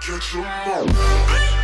Catch 'em all.